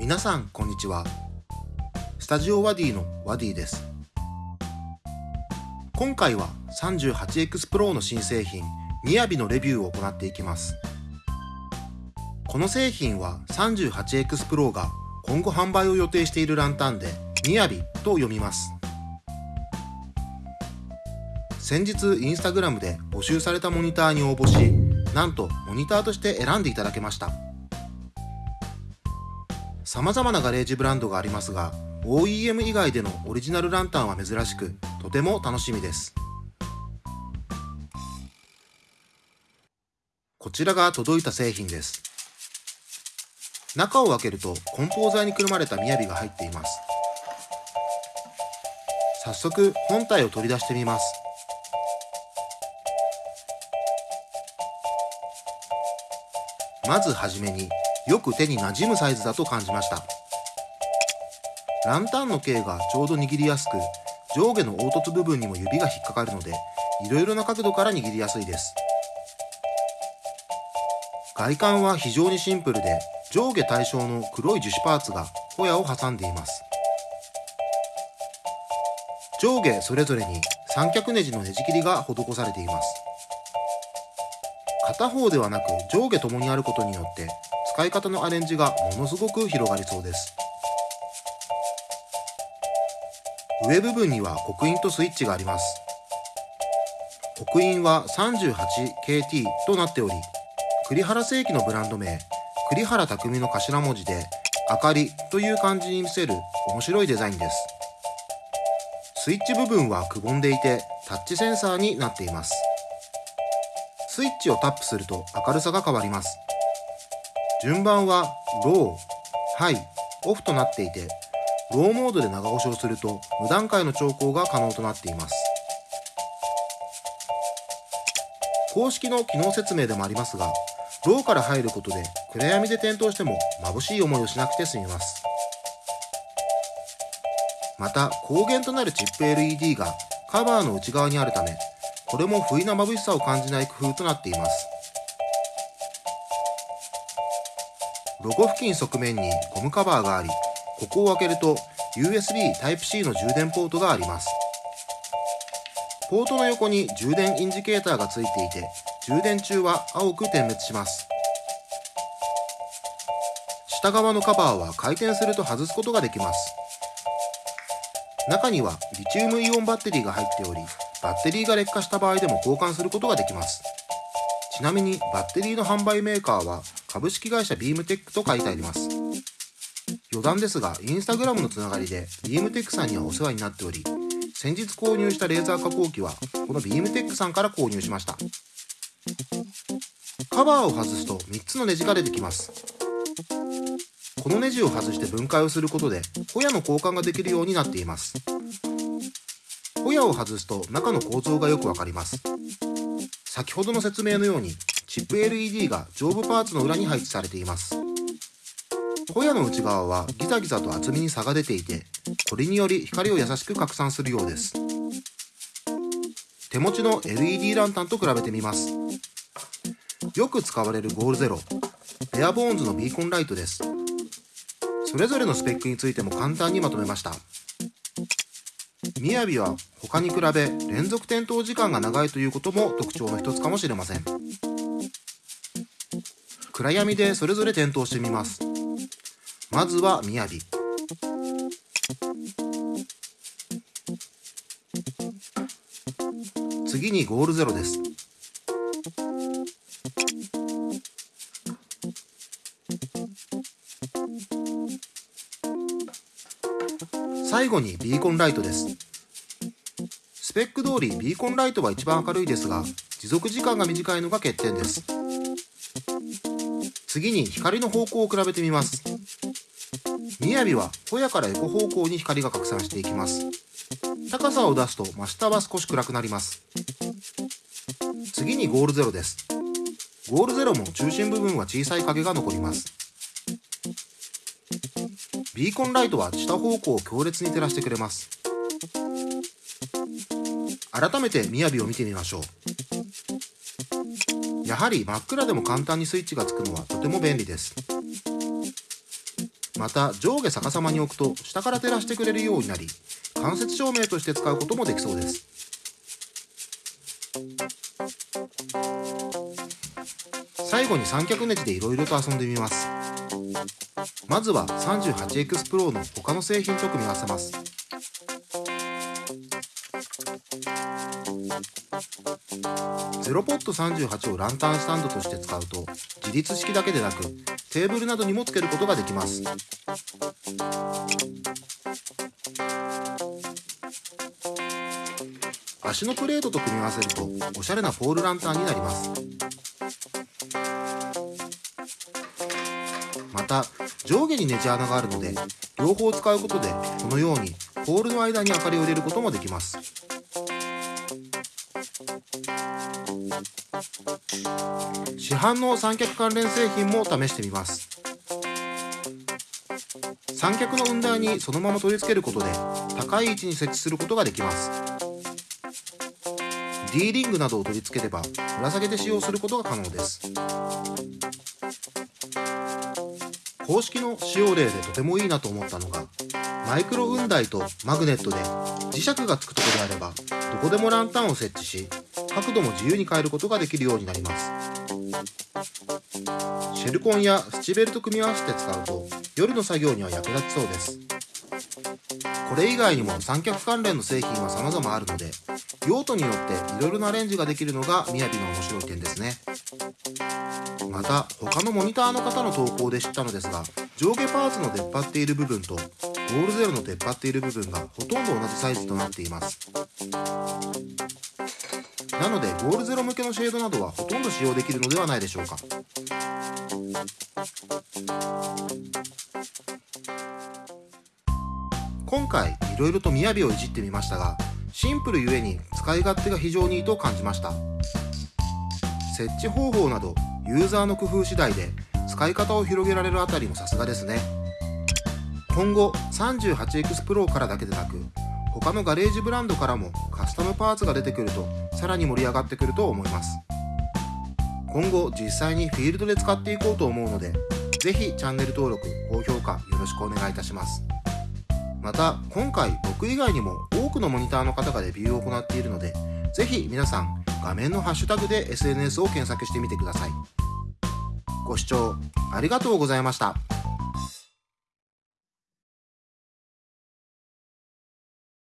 皆さんこんにちは。スタジオワディのワディです。今回は 38X Pro の新製品みやびのレビューを行っていきます。この製品は 38X Pro が今後販売を予定しているランタンでみやびと読みます。先日インスタグラムで募集されたモニターに応募しなんとモニターとして選んでいただけました。様々なガレージブランドがありますが OEM 以外でのオリジナルランタンは珍しくとても楽しみです。こちらが届いた製品です。中を開けると梱包材にくるまれた雅が入っています。早速本体を取り出してみます。まずはじめによく手に馴染むサイズだと感じました。ランタンの径がちょうど握りやすく上下の凹凸部分にも指が引っかかるのでいろいろな角度から握りやすいです。外観は非常にシンプルで上下対称の黒い樹脂パーツがホヤを挟んでいます。上下それぞれに三脚ネジのネジ切りが施されています。片方ではなく上下ともにあることによって使い方のアレンジがものすごく広がりそうです。上部分には刻印とスイッチがあります。刻印は 38KT となっており栗原世紀のブランド名栗原匠の頭文字で明かりという漢字に見せる面白いデザインです。スイッチ部分はくぼんでいてタッチセンサーになっています。スイッチをタップすると明るさが変わります。順番はロー、ハイ、オフとなっていてローモードで長押しをすると無段階の調光が可能となっています。公式の機能説明でもありますがローから入ることで暗闇で点灯しても眩しい思いをしなくて済みます。また光源となるチップ LED がカバーの内側にあるためこれも不意な眩しさを感じない工夫となっています。ロゴ付近側面にゴムカバーがありここを開けると USB Type-C の充電ポートがあります。ポートの横に充電インジケーターがついていて充電中は青く点滅します。下側のカバーは回転すると外すことができます。中にはリチウムイオンバッテリーが入っておりバッテリーが劣化した場合でも交換することができます。ちなみにバッテリーの販売メーカーは株式会社ビームテックと書いてあります。余談ですがインスタグラムのつながりでビームテックさんにはお世話になっており先日購入したレーザー加工機はこのビームテックさんから購入しました。カバーを外すと3つのネジが出てきます。このネジを外して分解をすることでホヤの交換ができるようになっています。ホヤを外すと中の構造がよくわかります。先ほどの説明のようにチップ LED が上部パーツの裏に配置されています。ホヤの内側はギザギザと厚みに差が出ていてこれにより光を優しく拡散するようです。手持ちの LED ランタンと比べてみます。よく使われるゴールゼロペアボーンズのビーコンライトです。それぞれのスペックについても簡単にまとめました。みやびは他に比べ連続点灯時間が長いということも特徴の一つかもしれません。暗闇でそれぞれ点灯してみます。まずはみやび次にゴールゼロです。最後にビーコンライトです。スペック通りビーコンライトは一番明るいですが持続時間が短いのが欠点です。次に光の方向を比べてみます。みやびはホヤから横方向に光が拡散していきます。高さを出すと真下は少し暗くなります。次にゴールゼロです。ゴールゼロも中心部分は小さい影が残ります。ビーコンライトは下方向を強烈に照らしてくれます。改めて雅を見てみましょう。やはり真っ暗でも簡単にスイッチがつくのはとても便利です。また上下逆さまに置くと下から照らしてくれるようになり間接照明として使うこともできそうです。最後に三脚ネジでいろいろと遊んでみます。まずは 38X Pro の他の製品と組み合わせます。ゼロポット38をランタンスタンドとして使うと自立式だけでなくテーブルなどにもつけることができます。足のプレートと組み合わせるとおしゃれなポールランタンになります。また上下にネジ穴があるので両方使うことでこのようにポールの間に明かりを入れることもできます。市販の三脚関連製品も試してみます。三脚の雲台にそのまま取り付けることで高い位置に設置することができます。D リングなどを取り付ければぶら下げて使用することが可能です。公式の使用例でとてもいいなと思ったのがマイクロ雲台とマグネットで磁石がつくところであればどこでもランタンを設置し角度も自由に変えることができるようになります。シェルコンやスチベルと組み合わせて使うと夜の作業には役立ちそうです。これ以外にも三脚関連の製品は様々あるので用途によっていろいろなアレンジができるのがみやびの面白い点ですね。また他のモニターの方の投稿で知ったのですが上下パーツの出っ張っている部分とゴールゼロの出っ張っている部分がほとんど同じサイズとなっています。なのでゴールゼロ向けのシェードなどはほとんど使用できるのではないでしょうか。今回いろいろと雅をいじってみましたがシンプルゆえに使い勝手が非常にいいと感じました。設置方法などユーザーの工夫次第で使い方を広げられるあたりもさすがですね。今後 38X Pro からだけでなく他のガレージブランドからもカスタムパーツが出てくるとさらに盛り上がってくると思います。今後実際にフィールドで使っていこうと思うのでぜひチャンネル登録高評価よろしくお願いいたします。また今回僕以外にも多くのモニターの方がレビューを行っているのでぜひ皆さん画面のハッシュタグで SNS を検索してみてください。ご視聴ありがとうございました。